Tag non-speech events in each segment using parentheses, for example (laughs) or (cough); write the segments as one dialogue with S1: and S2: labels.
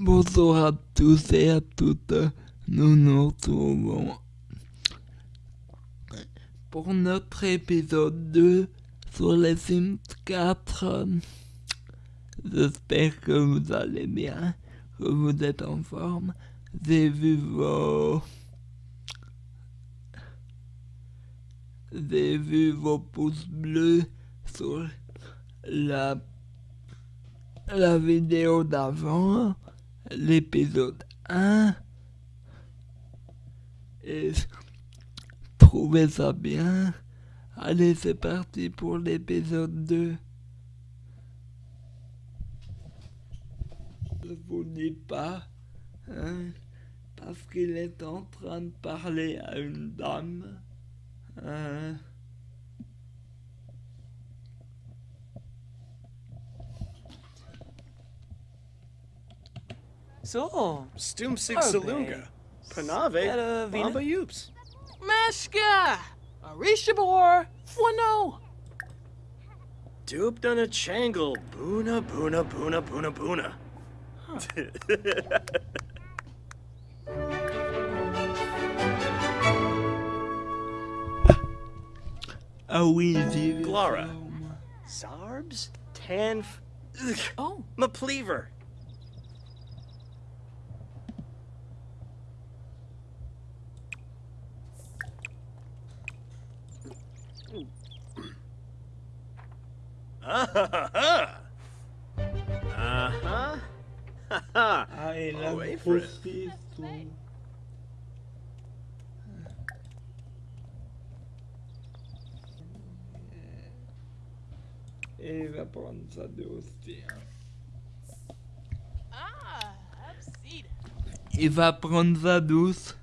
S1: Bonsoir à tous et à toutes. Nous nous retrouvons pour notre épisode 2 sur les Sims 4. J'espère que vous allez bien, que vous êtes en forme. J'ai vu vos... J'ai vu vos pouces bleus sur la, la vidéo d'avant, l'épisode 1. Et trouvez ça bien. Allez, c'est parti pour l'épisode 2. Je vous dis pas, hein, parce qu'il est en train de parler à une dame. Hein.
S2: So.
S3: Salunga. Panave. Baba Yoops.
S2: Meshka. Arishabor.
S3: Fwano. a Changle. Boona, boona, boona, boona, boona.
S1: Oh, we ah
S3: Glara. Sarbs? Tanf.
S2: Oh.
S3: Mapleaver. Ah! Uh huh. Ha ha!
S1: Ah, et grossisse, tout. Et il va prendre ça de hein.
S2: ah.
S1: Il va prendre ça douce.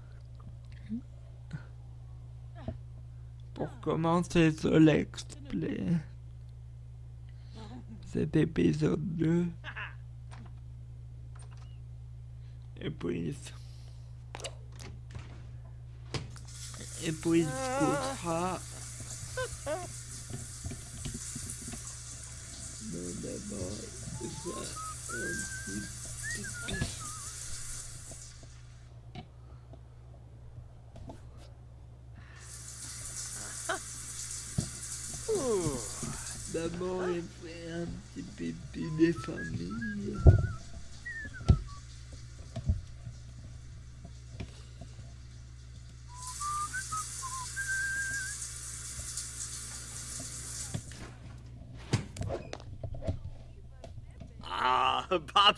S1: Pour commencer ce let's play. Cet épisode 2. Et puis... Et puis d'abord, il.
S3: Ooh.
S1: D'abord, petit familia.
S3: Ah, (laughs)
S1: Bob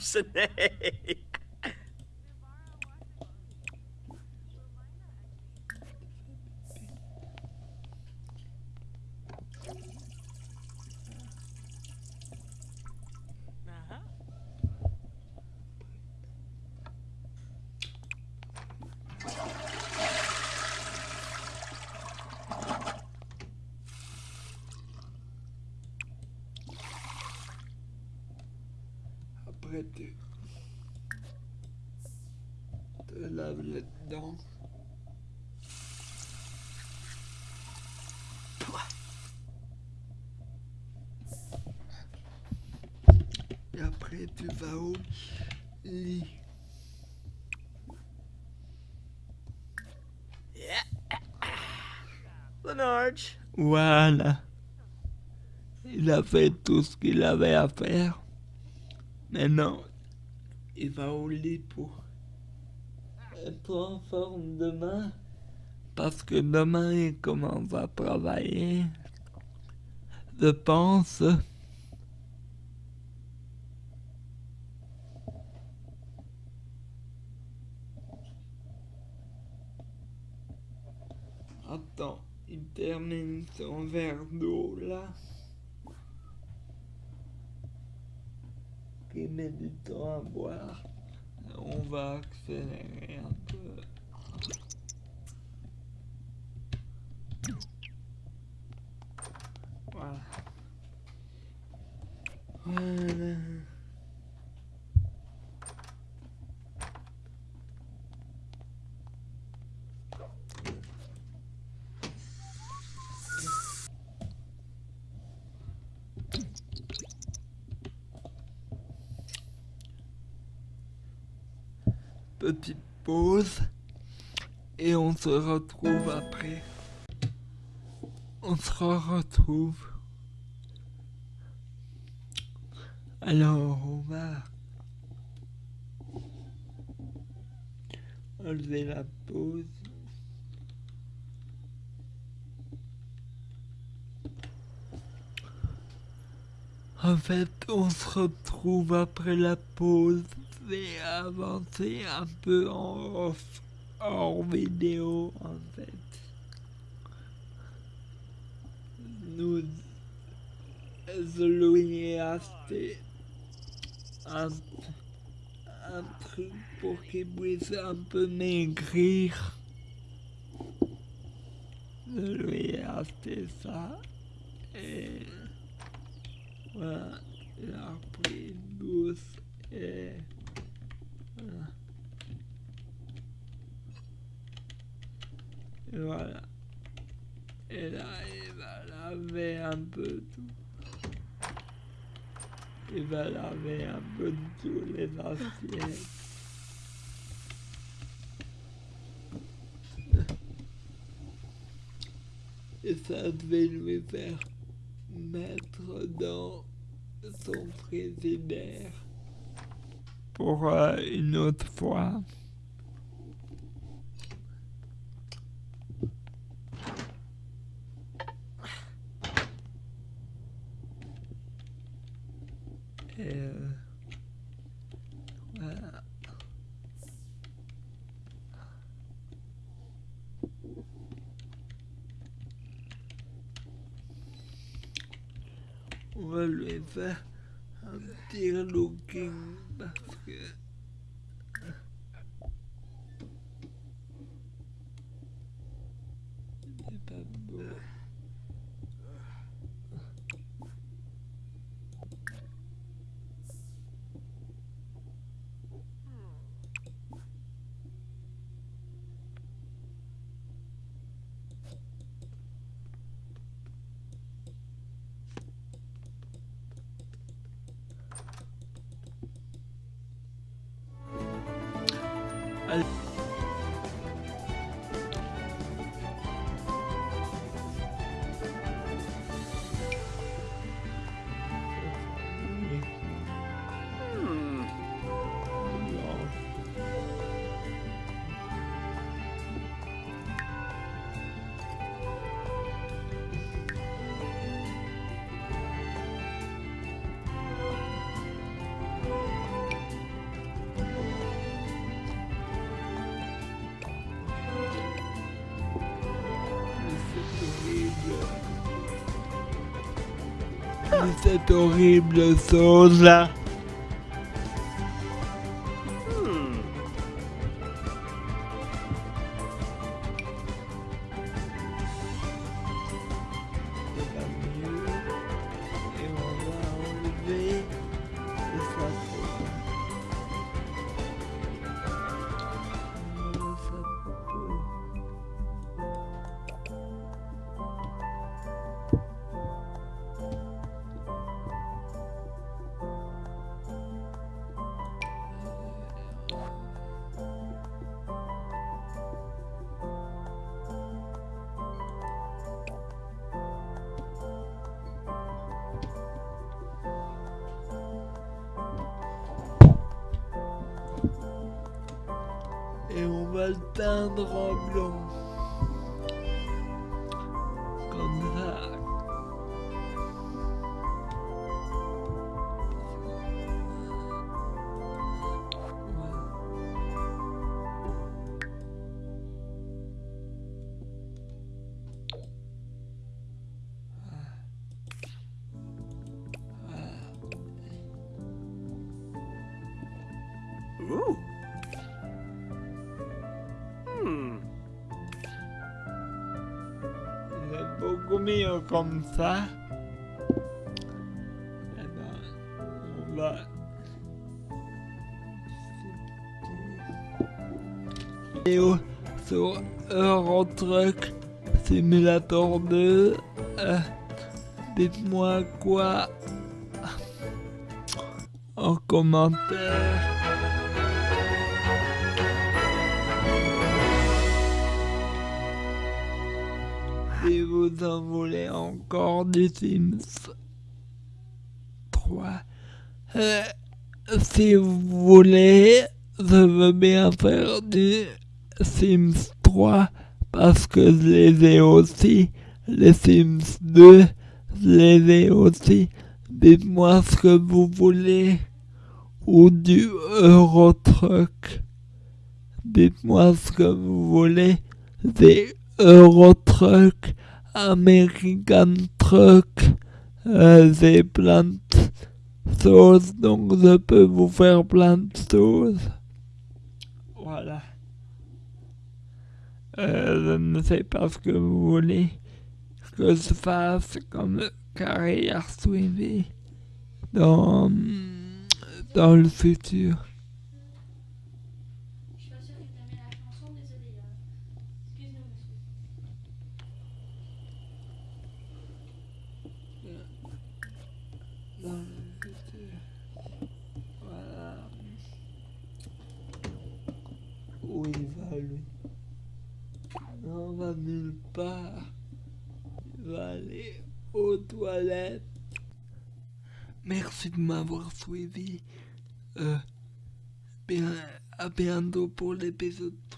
S1: Te laves les dents. Et après, tu vas au lit. Voilà. Il a fait tout ce qu'il avait à faire. Maintenant, il va au lit pour être en forme demain. Parce que demain, il commence à travailler. Je pense. Attends, il termine son verre d'eau là. Met du temps à boire. On va accélérer un peu. Voilà. Petite pause et on se retrouve après. On se retrouve. Alors on va enlever la pause. En fait, on se retrouve après la pause et avancer un peu en hors vidéo en fait. Nous, Louis a fait un, un truc pour qu'il puisse un peu maigrir. Louis a fait ça et voilà, il a une douce et voilà. Et là, il va laver un peu tout. Il va laver un peu tous les assiettes. Et ça devait lui faire mettre dans son frigidaire pour euh, une autre fois. Euh. On va lui faire un petit looking parce Cette horrible sauce là. Et on va le teindre en blanc. Beaucoup mieux comme ça. Eh ben, on va. Vidéo sur Eurotruck Simulator 2. Euh, Dites-moi quoi en commentaire. Si vous en voulez encore du Sims 3. Euh, si vous voulez, je veux bien faire du Sims 3 parce que je les ai aussi. Les Sims 2, je les ai aussi. Dites-moi ce que vous voulez. Ou du Euro Truck. Dites-moi ce que vous voulez. Des Euro Truck, American Truck, euh, j'ai plein donc je peux vous faire plein de. Voilà. Euh, je ne sais pas ce que vous voulez que je fasse comme carrière suivie dans, dans le futur.
S4: Je suis pas sûre que t'aimes la chanson, désolé. Excuse-nous, monsieur.
S1: dans le futur. Voilà. Où il va lui On va nulle part. Il va aller aux toilettes. Merci de m'avoir suivi. Euh, bien, à bientôt pour l'épisode 3.